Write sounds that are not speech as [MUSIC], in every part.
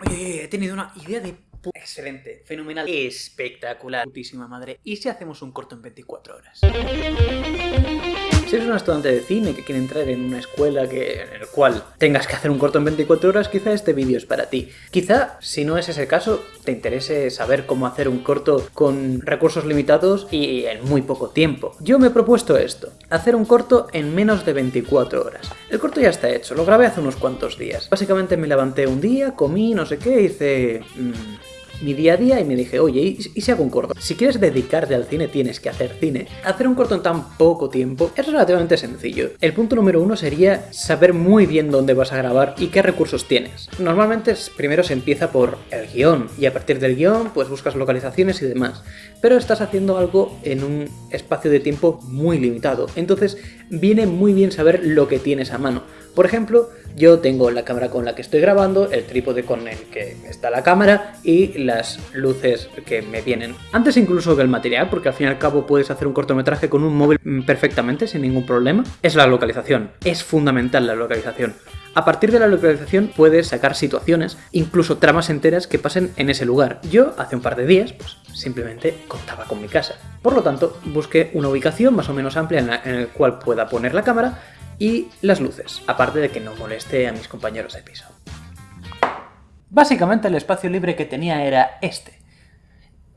Oye, he tenido una idea de Excelente, fenomenal, espectacular, putísima madre. ¿Y si hacemos un corto en 24 horas? Si eres un estudiante de cine que quiere entrar en una escuela que, en el cual tengas que hacer un corto en 24 horas, quizá este vídeo es para ti. Quizá, si no es ese caso, te interese saber cómo hacer un corto con recursos limitados y en muy poco tiempo. Yo me he propuesto esto, hacer un corto en menos de 24 horas. El corto ya está hecho, lo grabé hace unos cuantos días. Básicamente me levanté un día, comí, no sé qué, hice... Mmm, mi día a día y me dije, oye, ¿y, si hago un corto? Si quieres dedicarte al cine, tienes que hacer cine. Hacer un corto en tan poco tiempo es relativamente sencillo. El punto número uno sería saber muy bien dónde vas a grabar y qué recursos tienes. Normalmente primero se empieza por el guion y a partir del guion pues buscas localizaciones y demás. Pero estás haciendo algo en un espacio de tiempo muy limitado. Entonces viene muy bien saber lo que tienes a mano. Por ejemplo, yo tengo la cámara con la que estoy grabando, el trípode con el que está la cámara y las luces que me vienen. Antes incluso que el material, porque al fin y al cabo puedes hacer un cortometraje con un móvil perfectamente sin ningún problema, es la localización. Es fundamental la localización. A partir de la localización puedes sacar situaciones, incluso tramas enteras que pasen en ese lugar. Yo, hace un par de días, pues simplemente contaba con mi casa. Por lo tanto, busqué una ubicación más o menos amplia en la, en la cual pueda poner la cámara y las luces, aparte de que no moleste a mis compañeros de piso. Básicamente el espacio libre que tenía era este.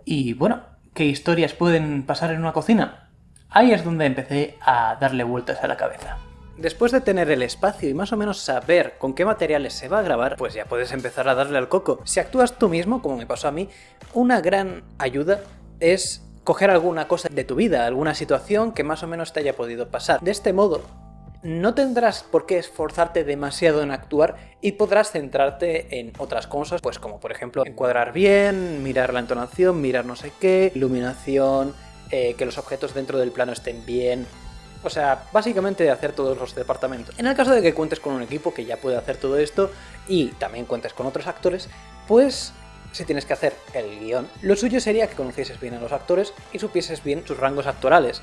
Y bueno, ¿qué historias pueden pasar en una cocina? Ahí es donde empecé a darle vueltas a la cabeza. Después de tener el espacio y más o menos saber con qué materiales se va a grabar, pues ya puedes empezar a darle al coco. Si actúas tú mismo, como me pasó a mí, una gran ayuda es coger alguna cosa de tu vida, alguna situación que más o menos te haya podido pasar. De este modo, no tendrás por qué esforzarte demasiado en actuar y podrás centrarte en otras cosas, pues como por ejemplo encuadrar bien, mirar la entonación, mirar no sé qué, iluminación, eh, que los objetos dentro del plano estén bien, o sea, básicamente hacer todos los departamentos. En el caso de que cuentes con un equipo que ya puede hacer todo esto y también cuentes con otros actores, pues si tienes que hacer el guion, lo suyo sería que conocieses bien a los actores y supieses bien sus rangos actorales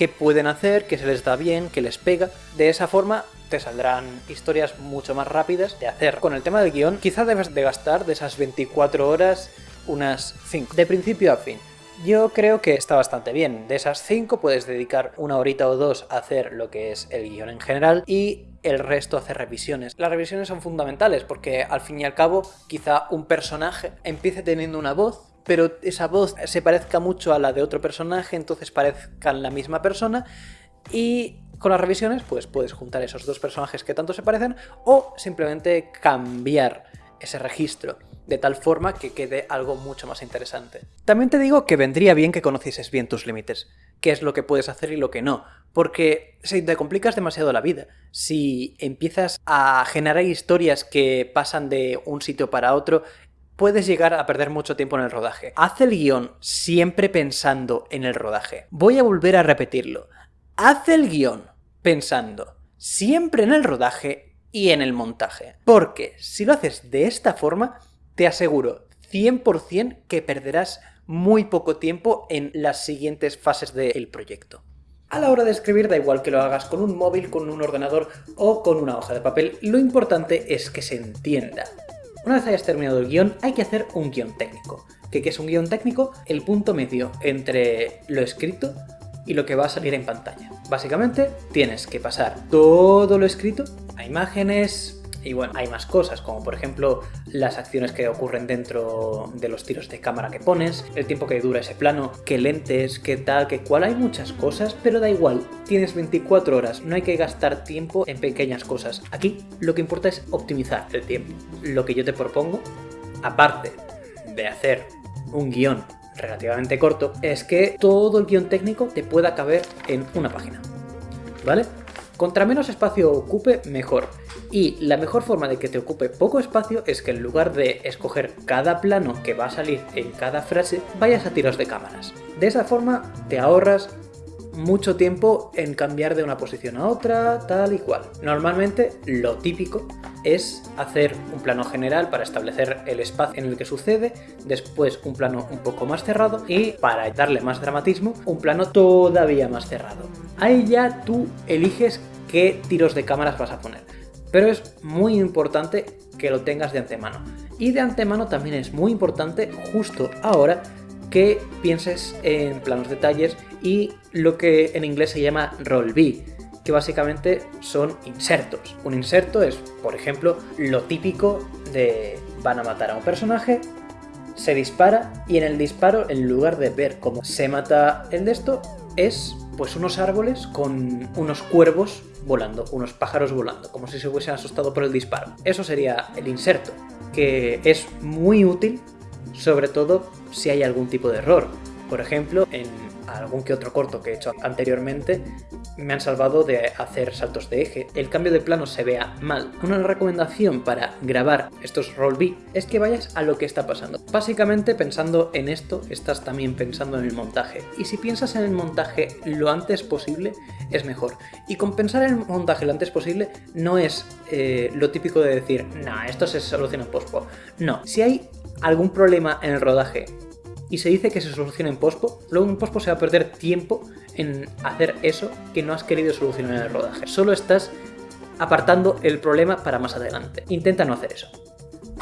qué pueden hacer, qué se les da bien, qué les pega. De esa forma te saldrán historias mucho más rápidas de hacer. Con el tema del guion, quizá debes de gastar de esas 24 horas unas 5, de principio a fin. Yo creo que está bastante bien. De esas 5 puedes dedicar una horita o dos a hacer lo que es el guion en general y el resto a hacer revisiones. Las revisiones son fundamentales porque al fin y al cabo quizá un personaje empiece teniendo una voz pero esa voz se parezca mucho a la de otro personaje, entonces parezcan la misma persona y con las revisiones pues puedes juntar esos dos personajes que tanto se parecen o simplemente cambiar ese registro de tal forma que quede algo mucho más interesante. También te digo que vendría bien que conocieses bien tus límites, qué es lo que puedes hacer y lo que no, porque si te complicas demasiado la vida, si empiezas a generar historias que pasan de un sitio para otro puedes llegar a perder mucho tiempo en el rodaje. Haz el guion siempre pensando en el rodaje. Voy a volver a repetirlo. Haz el guion pensando siempre en el rodaje y en el montaje. Porque si lo haces de esta forma, te aseguro 100% que perderás muy poco tiempo en las siguientes fases del proyecto. A la hora de escribir da igual que lo hagas con un móvil, con un ordenador o con una hoja de papel, lo importante es que se entienda. Una vez hayas terminado el guion, hay que hacer un guion técnico. ¿Qué, es un guion técnico? El punto medio entre lo escrito y lo que va a salir en pantalla. Básicamente, tienes que pasar todo lo escrito a imágenes, y bueno, hay más cosas, como por ejemplo las acciones que ocurren dentro de los tiros de cámara que pones, el tiempo que dura ese plano, qué lentes, qué tal, qué cual, hay muchas cosas, pero da igual, tienes 24 horas, no hay que gastar tiempo en pequeñas cosas. Aquí lo que importa es optimizar el tiempo. Lo que yo te propongo, aparte de hacer un guion relativamente corto, es que todo el guion técnico te pueda caber en una página. ¿Vale? Contra menos espacio ocupe, mejor. Y la mejor forma de que te ocupe poco espacio es que en lugar de escoger cada plano que va a salir en cada frase, vayas a tiros de cámaras. De esa forma te ahorras mucho tiempo en cambiar de una posición a otra, tal y cual. Normalmente lo típico es hacer un plano general para establecer el espacio en el que sucede, después un plano un poco más cerrado y para darle más dramatismo, un plano todavía más cerrado. Ahí ya tú eliges qué tiros de cámaras vas a poner. Pero es muy importante que lo tengas de antemano. Y de antemano también es muy importante justo ahora que pienses en planos detalles y lo que en inglés se llama roll B, que básicamente son insertos. Un inserto es, por ejemplo, lo típico de van a matar a un personaje, se dispara y en el disparo, en lugar de ver cómo se mata el de esto, es pues unos árboles con unos cuervos volando, unos pájaros volando, como si se hubiesen asustado por el disparo. Eso sería el inserto, que es muy útil, sobre todo si hay algún tipo de error. Por ejemplo, en algún que otro corto que he hecho anteriormente, me han salvado de hacer saltos de eje. El cambio de plano se vea mal. Una recomendación para grabar estos roll B es que vayas a lo que está pasando. Básicamente pensando en esto, estás también pensando en el montaje. Y si piensas en el montaje lo antes posible, es mejor. Y con pensar en el montaje lo antes posible no es eh, lo típico de decir, nah, esto se soluciona en pospo. No, si hay algún problema en el rodaje y se dice que se soluciona en pospo, luego en pospo se va a perder tiempo en hacer eso que no has querido solucionar en el rodaje. Solo estás apartando el problema para más adelante. Intenta no hacer eso.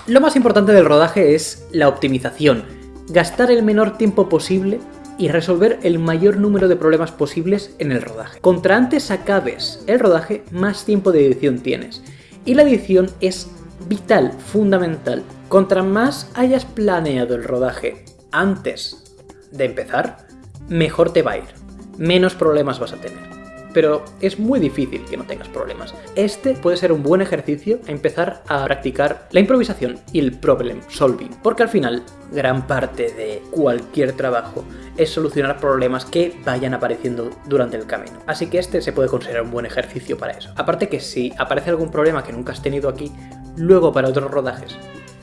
Lo más importante del rodaje es la optimización. Gastar el menor tiempo posible y resolver el mayor número de problemas posibles en el rodaje. Contra antes acabes el rodaje, más tiempo de edición tienes. Y la edición es vital, fundamental. Contra más hayas planeado el rodaje antes de empezar, mejor te va a ir, menos problemas vas a tener. Pero es muy difícil que no tengas problemas. Este puede ser un buen ejercicio a empezar a practicar la improvisación y el problem solving, porque al final gran parte de cualquier trabajo es solucionar problemas que vayan apareciendo durante el camino. Así que este se puede considerar un buen ejercicio para eso. Aparte que si aparece algún problema que nunca has tenido aquí, luego para otros rodajes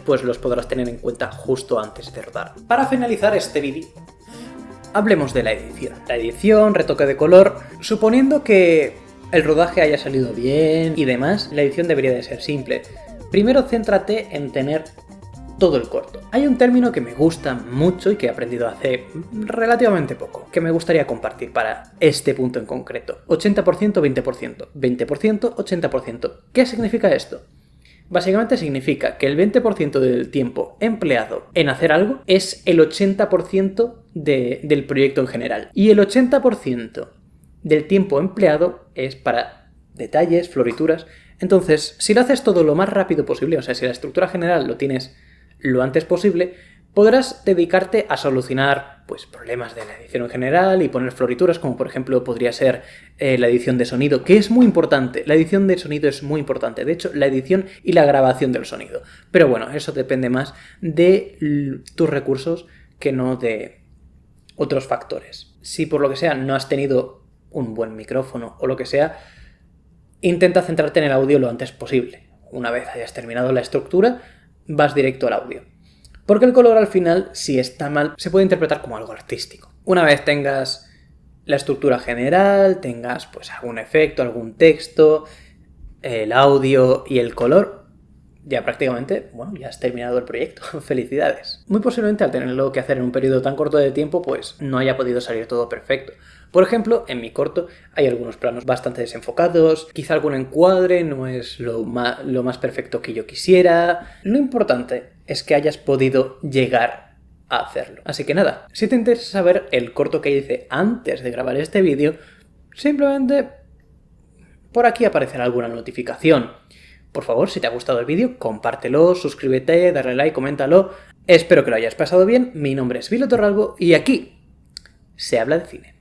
pues los podrás tener en cuenta justo antes de rodar. Para finalizar este vídeo, hablemos de la edición. La edición, retoque de color, suponiendo que el rodaje haya salido bien y demás, la edición debería de ser simple. Primero céntrate en tener todo el corto. Hay un término que me gusta mucho y que he aprendido hace relativamente poco, que me gustaría compartir para este punto en concreto. 80%, 20%, 20%, 80%. ¿Qué significa esto? Básicamente significa que el 20% del tiempo empleado en hacer algo es el 80% del proyecto en general. Y el 80% del tiempo empleado es para detalles, florituras. Entonces, si lo haces todo lo más rápido posible, o sea, si la estructura general lo tienes lo antes posible, podrás dedicarte a solucionar pues, problemas de la edición en general y poner florituras, como por ejemplo podría ser eh, la edición de sonido, que es muy importante. La edición de sonido es muy importante. De hecho, la edición y la grabación del sonido. Pero bueno, eso depende más de tus recursos que no de otros factores. Si por lo que sea no has tenido un buen micrófono o lo que sea, intenta centrarte en el audio lo antes posible. Una vez hayas terminado la estructura, vas directo al audio. Porque el color al final, si está mal, se puede interpretar como algo artístico. Una vez tengas la estructura general, tengas pues algún efecto, algún texto, el audio y el color, ya prácticamente, bueno, ya has terminado el proyecto. [LAUGHS] Felicidades. Muy posiblemente al tenerlo que hacer en un periodo tan corto de tiempo, pues no haya podido salir todo perfecto. Por ejemplo, en mi corto hay algunos planos bastante desenfocados, quizá algún encuadre no es lo lo más perfecto que yo quisiera. Lo importante es que hayas podido llegar a hacerlo. Así que nada, si te interesa saber el corto que hice antes de grabar este vídeo, simplemente por aquí aparecerá alguna notificación. Por favor, si te ha gustado el vídeo, compártelo, suscríbete, dale like, coméntalo. Espero que lo hayas pasado bien. Mi nombre es Vilo Torralbo y aquí se habla de cine.